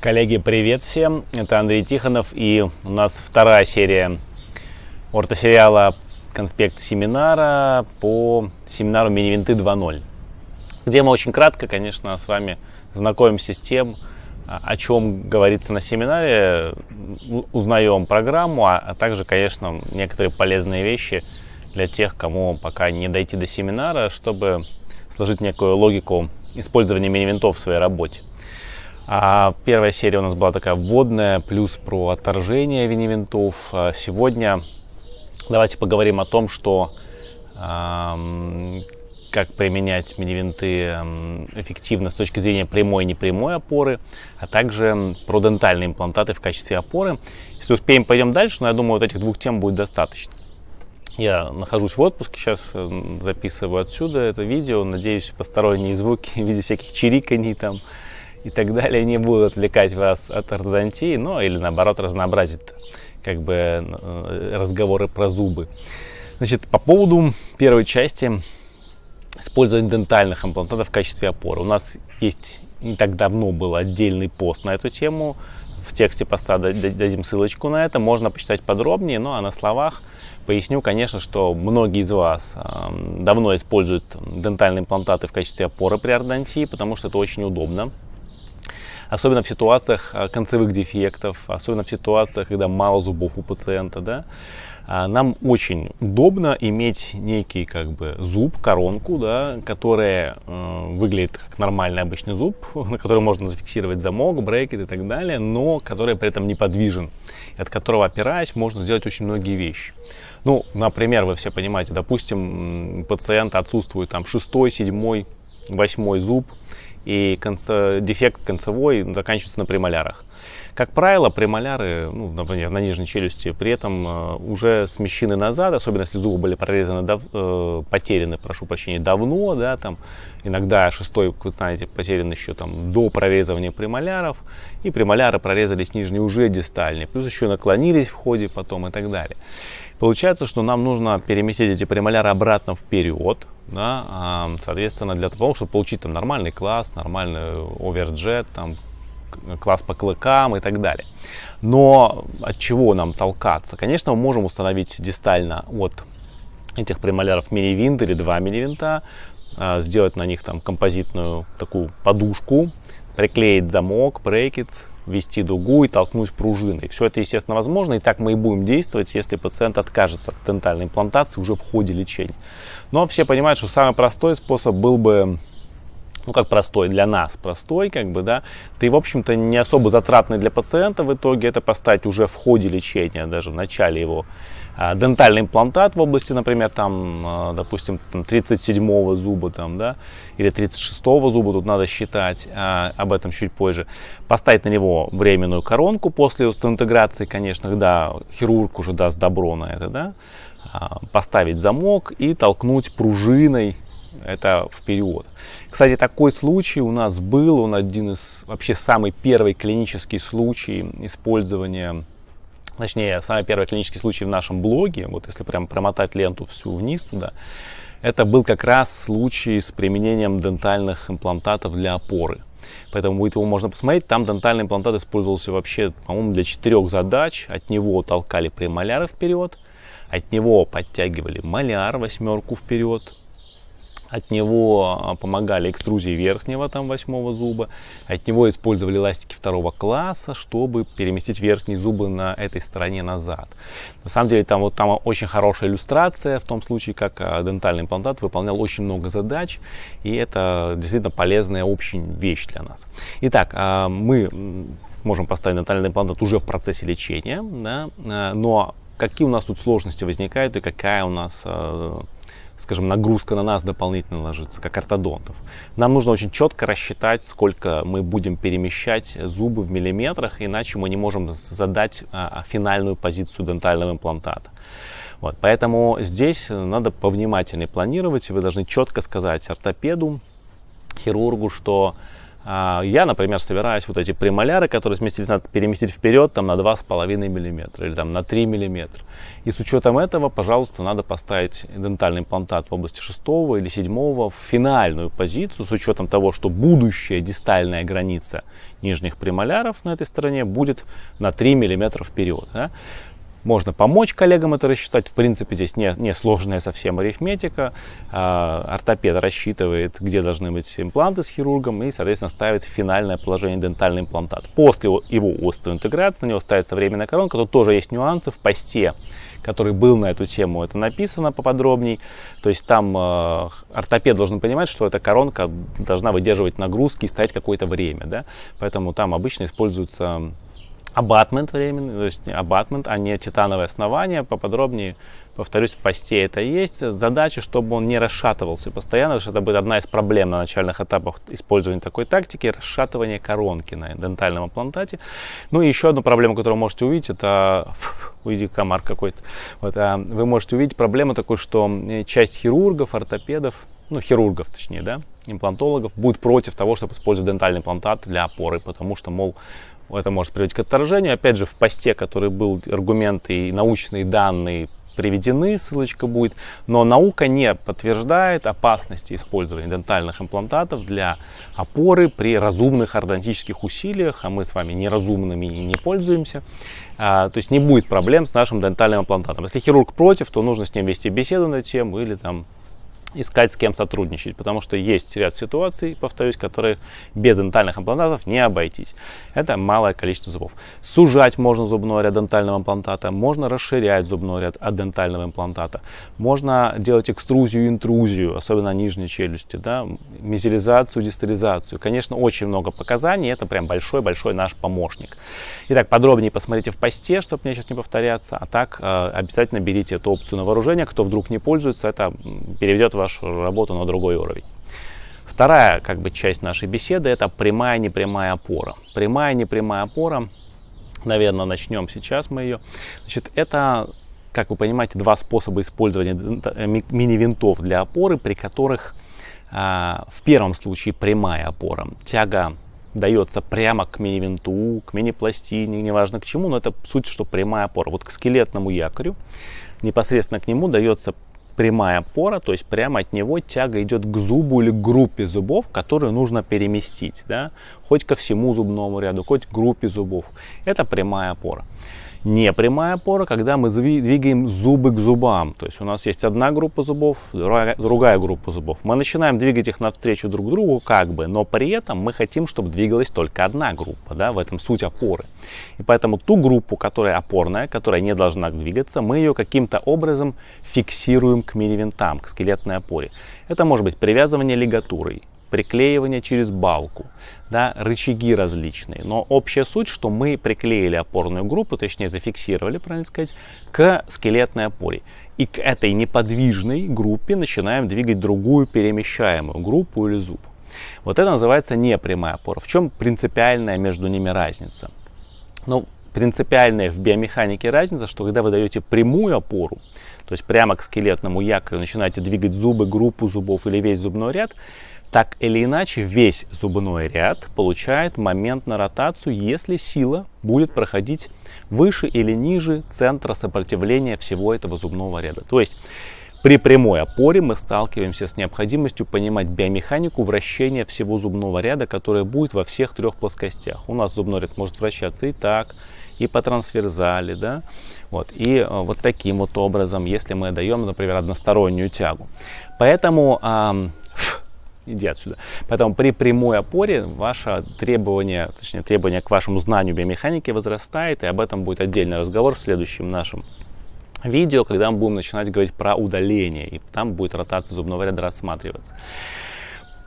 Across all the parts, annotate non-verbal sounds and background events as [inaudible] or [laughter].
Коллеги, привет всем! Это Андрей Тихонов и у нас вторая серия ортосериала «Конспект семинара» по семинару «Минивинты 2.0», где мы очень кратко, конечно, с вами знакомимся с тем, о чем говорится на семинаре, узнаем программу, а, а также, конечно, некоторые полезные вещи для тех, кому пока не дойти до семинара, чтобы сложить некую логику использования мини-винтов в своей работе. А первая серия у нас была такая вводная, плюс про отторжение винивинтов. А сегодня давайте поговорим о том, что э, как применять мини-винты эффективно с точки зрения прямой и непрямой опоры, а также про дентальные имплантаты в качестве опоры. Если успеем, пойдем дальше, но я думаю, вот этих двух тем будет достаточно. Я нахожусь в отпуске, сейчас записываю отсюда это видео. Надеюсь, посторонние звуки [laughs] в виде всяких чириканий там, и так далее не будут отвлекать вас от ортодонтии, ну или наоборот разнообразить как бы э, разговоры про зубы. Значит, по поводу первой части использования дентальных имплантатов в качестве опоры. У нас есть не так давно был отдельный пост на эту тему. В тексте поста дадим ссылочку на это, можно почитать подробнее, ну а на словах поясню, конечно, что многие из вас давно используют дентальные имплантаты в качестве опоры при ортодонтии, потому что это очень удобно особенно в ситуациях а, концевых дефектов, особенно в ситуациях, когда мало зубов у пациента, да, а, нам очень удобно иметь некий как бы зуб, коронку, да, которая э, выглядит как нормальный обычный зуб, [laughs] на который можно зафиксировать замок, брекет и так далее, но который при этом неподвижен, от которого опираясь можно сделать очень многие вещи. Ну, например, вы все понимаете, допустим, пациент отсутствует там шестой, седьмой, восьмой зуб, и конце, дефект концевой заканчивается на премолярах. Как правило, премоляры, ну, например, на нижней челюсти, при этом э, уже смещены назад, особенно если зубы были прорезаны, дав, э, потеряны, прошу прощения, давно, да, там, иногда шестой, вы знаете, потерян еще там до прорезывания премоляров, и премоляры прорезались нижние уже дистальные, плюс еще наклонились в ходе потом и так далее. Получается, что нам нужно переместить эти премоляры обратно вперед, да, а, соответственно, для того, чтобы получить там нормальный класс, нормальный оверджет, там, класс по клыкам и так далее. Но от чего нам толкаться? Конечно, мы можем установить дистально от этих премоляров мини-винт или два мини-винта, а, сделать на них там композитную такую подушку, приклеить замок, брекет, ввести дугу и толкнуть пружиной. Все это, естественно, возможно, и так мы и будем действовать, если пациент откажется от дентальной имплантации уже в ходе лечения. Но все понимают, что самый простой способ был бы ну как простой для нас, простой как бы, да, ты в общем-то не особо затратный для пациента в итоге, это поставить уже в ходе лечения, даже в начале его а, дентальный имплантат в области, например, там, а, допустим, 37 зуба, там, да, или 36 зуба, тут надо считать, а, об этом чуть позже. Поставить на него временную коронку после интеграции, конечно, да, хирург уже даст добро на это, да, поставить замок и толкнуть пружиной это вперед. Кстати, такой случай у нас был, он один из, вообще самый первый клинический случай использования точнее, самый первый клинический случай в нашем блоге, вот если прям промотать ленту всю вниз туда, это был как раз случай с применением дентальных имплантатов для опоры. Поэтому будет его можно посмотреть. Там дентальный имплантат использовался вообще, по-моему, для четырех задач. От него толкали премоляры вперед, от него подтягивали маляр восьмерку вперед, от него а, помогали экструзии верхнего, там, восьмого зуба. От него использовали ластики второго класса, чтобы переместить верхние зубы на этой стороне назад. На самом деле, там, вот, там очень хорошая иллюстрация в том случае, как а, дентальный имплантат выполнял очень много задач. И это действительно полезная очень вещь для нас. Итак, а, мы можем поставить дентальный имплантат уже в процессе лечения. Да? Но какие у нас тут сложности возникают и какая у нас скажем, нагрузка на нас дополнительно ложится, как ортодонтов. Нам нужно очень четко рассчитать, сколько мы будем перемещать зубы в миллиметрах, иначе мы не можем задать а, финальную позицию дентального имплантата. Вот, поэтому здесь надо повнимательнее планировать, вы должны четко сказать ортопеду, хирургу, что А, я, например, собираюсь вот эти премоляры, которые сместились, надо переместить вперед там, на 2,5 мм или там, на 3 мм. И с учетом этого, пожалуйста, надо поставить дентальный имплантат в области 6 или 7 в финальную позицию с учетом того, что будущая дистальная граница нижних премоляров на этой стороне будет на 3 мм вперед. Да? Можно помочь коллегам это рассчитать. В принципе, здесь не, не сложная совсем арифметика. А, ортопед рассчитывает, где должны быть импланты с хирургом и, соответственно, ставит финальное положение дентальный имплантат. После его остеоинтеграции на него ставится временная коронка. Тут тоже есть нюансы в посте который был на эту тему, это написано поподробней. То есть там э, ортопед должен понимать, что эта коронка должна выдерживать нагрузки и стоять какое-то время. Да? Поэтому там обычно используется абатмент временный, то есть абатмент, а не титановое основание. Поподробнее, повторюсь, в посте это есть. Задача, чтобы он не расшатывался постоянно, потому что это будет одна из проблем на начальных этапах использования такой тактики, расшатывание коронки на дентальном имплантате. Ну и еще одну проблему, которую можете увидеть, это, [laughs] уйди комар какой-то, вот, а вы можете увидеть проблему такую, что часть хирургов, ортопедов, ну, хирургов точнее, да, имплантологов, будет против того, чтобы использовать дентальный имплантат для опоры, потому что, мол, это может приводить к отторжению. Опять же, в посте, который был, аргументы и научные данные приведены, ссылочка будет, но наука не подтверждает опасности использования дентальных имплантатов для опоры при разумных ортодонтических усилиях, а мы с вами неразумными не пользуемся. А, то есть не будет проблем с нашим дентальным имплантатом. Если хирург против, то нужно с ним вести беседу на тему или там искать с кем сотрудничать, потому что есть ряд ситуаций, повторюсь, которые без дентальных имплантатов не обойтись. Это малое количество зубов. Сужать можно зубной ряд дентального имплантата, можно расширять зубной ряд от дентального имплантата, можно делать экструзию, интрузию, особенно нижней челюсти, да, мизеризацию, дистализацию. Конечно, очень много показаний, это прям большой-большой наш помощник. Итак, подробнее посмотрите в посте, чтобы мне сейчас не повторяться, а так э, обязательно берите эту опцию на вооружение, кто вдруг не пользуется, это переведет вашу работу на другой уровень. Вторая как бы, часть нашей беседы – это прямая непрямая опора. Прямая непрямая опора, наверное, начнем сейчас мы ее. Значит, это, как вы понимаете, два способа использования мини-винтов для опоры, при которых а, в первом случае прямая опора. Тяга дается прямо к мини-винту, к мини-пластине, неважно к чему, но это суть, что прямая опора. Вот к скелетному якорю непосредственно к нему дается прямая пора, то есть прямо от него тяга идет к зубу или к группе зубов, которые нужно переместить, да, хоть ко всему зубному ряду, хоть к группе зубов. Это прямая опора непрямая опора, когда мы двигаем зубы к зубам. То есть у нас есть одна группа зубов, другая группа зубов. Мы начинаем двигать их навстречу друг другу, как бы, но при этом мы хотим, чтобы двигалась только одна группа. Да? В этом суть опоры. И поэтому ту группу, которая опорная, которая не должна двигаться, мы ее каким-то образом фиксируем к мини-винтам, к скелетной опоре. Это может быть привязывание лигатурой, приклеивание через балку, да, рычаги различные. Но общая суть, что мы приклеили опорную группу, точнее зафиксировали, правильно сказать, к скелетной опоре. И к этой неподвижной группе начинаем двигать другую перемещаемую группу или зуб. Вот это называется непрямая опора. В чем принципиальная между ними разница? Ну, принципиальная в биомеханике разница, что когда вы даете прямую опору, то есть прямо к скелетному якорю начинаете двигать зубы, группу зубов или весь зубной ряд, так или иначе, весь зубной ряд получает момент на ротацию, если сила будет проходить выше или ниже центра сопротивления всего этого зубного ряда. То есть при прямой опоре мы сталкиваемся с необходимостью понимать биомеханику вращения всего зубного ряда, которое будет во всех трех плоскостях. У нас зубной ряд может вращаться и так, и по трансверзали, да, вот, и э, вот таким вот образом, если мы даем, например, одностороннюю тягу. Поэтому иди отсюда. Поэтому при прямой опоре ваше требование, точнее требование к вашему знанию биомеханики возрастает, и об этом будет отдельный разговор в следующем нашем видео, когда мы будем начинать говорить про удаление, и там будет ротация зубного ряда рассматриваться.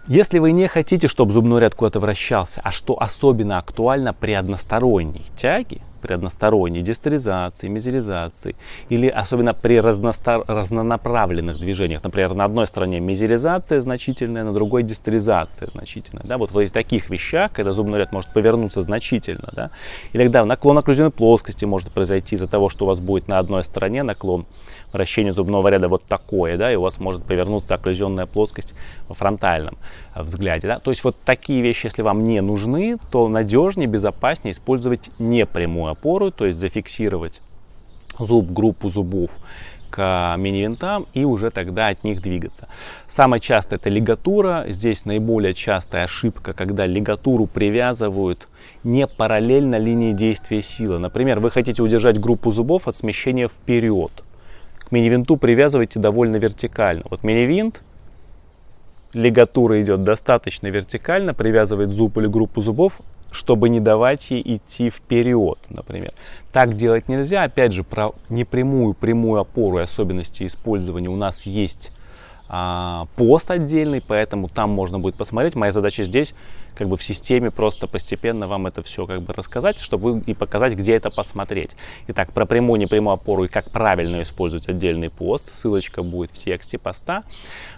Если вы не хотите, чтобы зубной ряд куда-то вращался, а что особенно актуально при односторонней тяге, при односторонней дистеризации, мизеризации или особенно при разнонаправленных движениях. Например, на одной стороне мизеризация значительная, на другой дистеризация значительная. Да? Вот в таких вещах, когда зубной ряд может повернуться значительно, да? или когда наклон окклюзионной плоскости может произойти из-за того, что у вас будет на одной стороне наклон вращения зубного ряда вот такое, да, и у вас может повернуться окклюзионная плоскость во фронтальном взгляде. Да? То есть вот такие вещи, если вам не нужны, то надежнее, безопаснее использовать непрямую опору, то есть зафиксировать зуб, группу зубов к мини-винтам и уже тогда от них двигаться. Самое частое это лигатура. Здесь наиболее частая ошибка, когда лигатуру привязывают не параллельно линии действия силы. Например, вы хотите удержать группу зубов от смещения вперед. К мини-винту привязывайте довольно вертикально. Вот мини-винт лигатура идет достаточно вертикально, привязывает зуб или группу зубов, чтобы не давать ей идти вперед, например. Так делать нельзя. Опять же, про непрямую прямую опору и особенности использования у нас есть а, пост отдельный, поэтому там можно будет посмотреть. Моя задача здесь как бы в системе просто постепенно вам это все как бы рассказать, чтобы и показать, где это посмотреть. Итак, про прямую, непрямую опору и как правильно использовать отдельный пост. Ссылочка будет в тексте поста.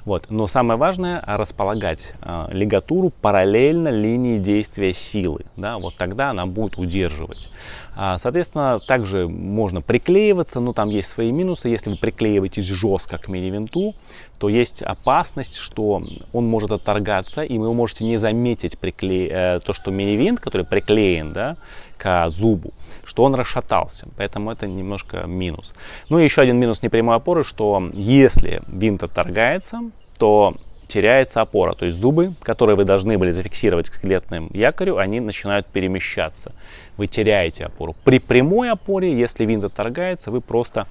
Вот. Но самое важное располагать э, лигатуру параллельно линии действия силы. Да? Вот тогда она будет удерживать. А, соответственно, также можно приклеиваться, но там есть свои минусы. Если вы приклеиваетесь жестко к мини-винту, то есть опасность, что он может отторгаться, и вы можете не заметить прикле... Э, то, что мини-винт, который приклеен да, к зубу, что он расшатался. Поэтому это немножко минус. Ну и еще один минус непрямой опоры, что если винт отторгается, то теряется опора. То есть зубы, которые вы должны были зафиксировать к скелетным якорю, они начинают перемещаться. Вы теряете опору. При прямой опоре, если винт отторгается, вы просто,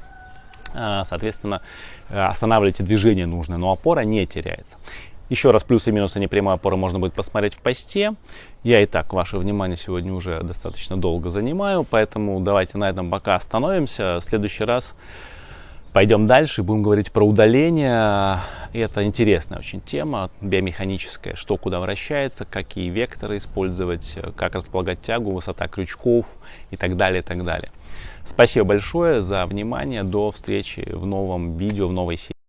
а, соответственно, останавливаете движение нужное, но опора не теряется. Еще раз плюсы и минусы непрямой опоры можно будет посмотреть в посте. Я и так ваше внимание сегодня уже достаточно долго занимаю, поэтому давайте на этом пока остановимся. В следующий раз Пойдем дальше, будем говорить про удаление. И это интересная очень тема, биомеханическая, что куда вращается, какие векторы использовать, как располагать тягу, высота крючков и так далее, и так далее. Спасибо большое за внимание, до встречи в новом видео, в новой серии.